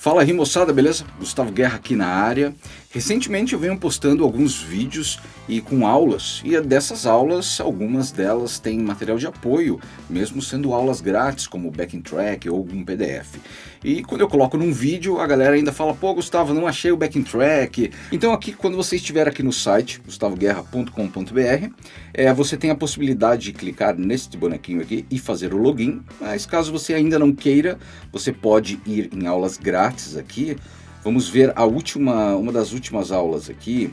Fala aí moçada, beleza? Gustavo Guerra aqui na área. Recentemente eu venho postando alguns vídeos e com aulas, e dessas aulas, algumas delas têm material de apoio, mesmo sendo aulas grátis, como backing track ou algum PDF. E quando eu coloco num vídeo, a galera ainda fala, pô Gustavo, não achei o backing track. Então aqui, quando você estiver aqui no site, gustavoguerra.com.br, é, você tem a possibilidade de clicar nesse bonequinho aqui e fazer o login, mas caso você ainda não queira, você pode ir em aulas grátis grátis aqui, vamos ver a última, uma das últimas aulas aqui.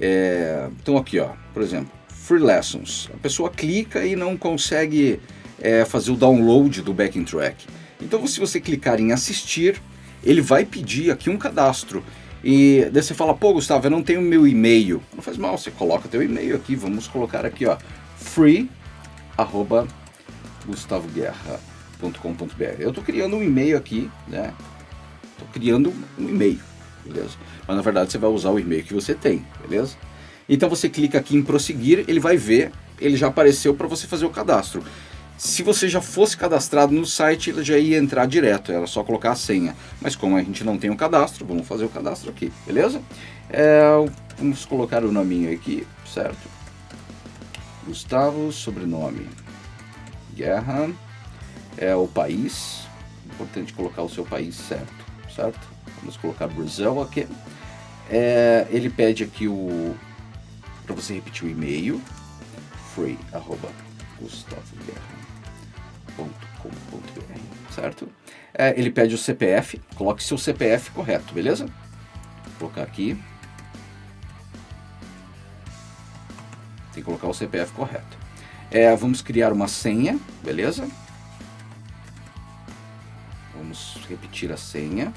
É, então aqui, ó, por exemplo, Free Lessons. A pessoa clica e não consegue é, fazer o download do backing track. Então se você clicar em assistir, ele vai pedir aqui um cadastro. E daí você fala, pô Gustavo, eu não tenho meu e-mail. Não faz mal, você coloca teu e-mail aqui, vamos colocar aqui, ó, free, arroba, gustavoguerra.com.br. Eu estou criando um e-mail aqui, né, Estou criando um e-mail, beleza? Mas na verdade você vai usar o e-mail que você tem, beleza? Então você clica aqui em prosseguir, ele vai ver, ele já apareceu para você fazer o cadastro. Se você já fosse cadastrado no site, ele já ia entrar direto, era só colocar a senha. Mas como a gente não tem o cadastro, vamos fazer o cadastro aqui, beleza? É, vamos colocar o nominho aqui, certo? Gustavo, sobrenome, Guerra, é o país, importante colocar o seu país certo certo? Vamos colocar Brasil aqui. É, ele pede aqui o para você repetir o e-mail free arroba certo? É, ele pede o CPF, coloque seu CPF correto, beleza? Vou colocar aqui. Tem que colocar o CPF correto. É, vamos criar uma senha, beleza? Vamos repetir a senha.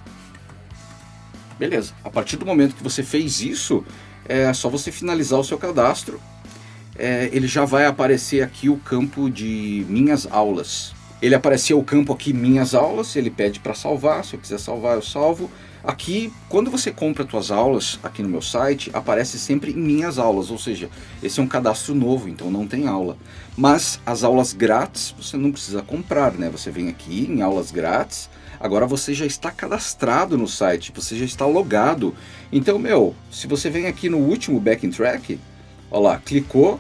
Beleza. A partir do momento que você fez isso, é só você finalizar o seu cadastro. É, ele já vai aparecer aqui o campo de minhas aulas. Ele apareceu o campo aqui minhas aulas, ele pede para salvar, se eu quiser salvar eu salvo. Aqui, quando você compra suas aulas aqui no meu site, aparece sempre em minhas aulas, ou seja, esse é um cadastro novo, então não tem aula. Mas as aulas grátis você não precisa comprar, né? Você vem aqui em aulas grátis, agora você já está cadastrado no site, você já está logado. Então, meu, se você vem aqui no último backing track, ó lá, clicou,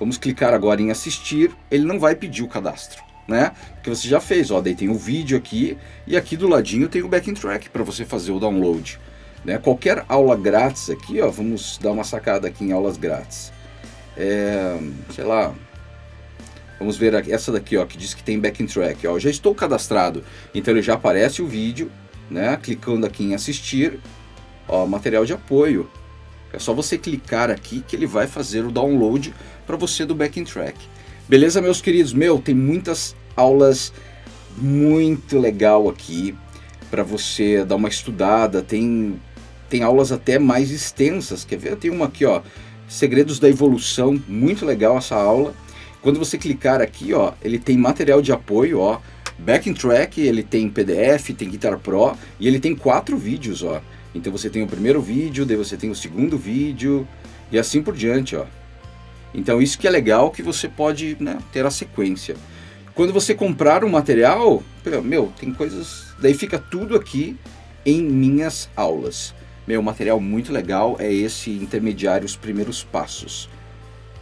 vamos clicar agora em assistir, ele não vai pedir o cadastro. Né? Porque você já fez, ó, daí tem o vídeo aqui e aqui do ladinho tem o backing track para você fazer o download. Né? Qualquer aula grátis aqui, ó, vamos dar uma sacada aqui em aulas grátis. É, sei lá, Vamos ver essa daqui, ó, que diz que tem backing track. Ó, já estou cadastrado, então ele já aparece o vídeo, né? Clicando aqui em assistir, ó, material de apoio. É só você clicar aqui que ele vai fazer o download para você do backing track. Beleza, meus queridos? Meu, tem muitas aulas muito legal aqui para você dar uma estudada. Tem, tem aulas até mais extensas. Quer ver? Tem uma aqui, ó, Segredos da Evolução, muito legal essa aula. Quando você clicar aqui, ó, ele tem material de apoio, ó, backing track, ele tem PDF, tem Guitar Pro e ele tem quatro vídeos, ó. Então você tem o primeiro vídeo, daí você tem o segundo vídeo e assim por diante, ó. Então isso que é legal que você pode né, ter a sequência. Quando você comprar um material, meu, tem coisas... Daí fica tudo aqui em minhas aulas. Meu, material muito legal é esse intermediário, os primeiros passos.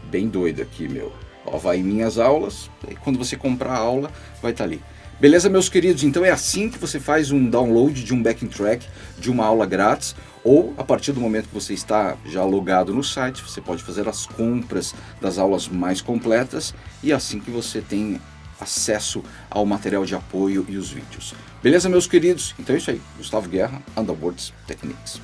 Bem doido aqui, meu. Ó, vai em minhas aulas, e quando você comprar a aula, vai estar tá ali. Beleza, meus queridos? Então é assim que você faz um download de um backing track de uma aula grátis ou a partir do momento que você está já logado no site, você pode fazer as compras das aulas mais completas e assim que você tem acesso ao material de apoio e os vídeos. Beleza, meus queridos? Então é isso aí. Gustavo Guerra, Underwords Techniques.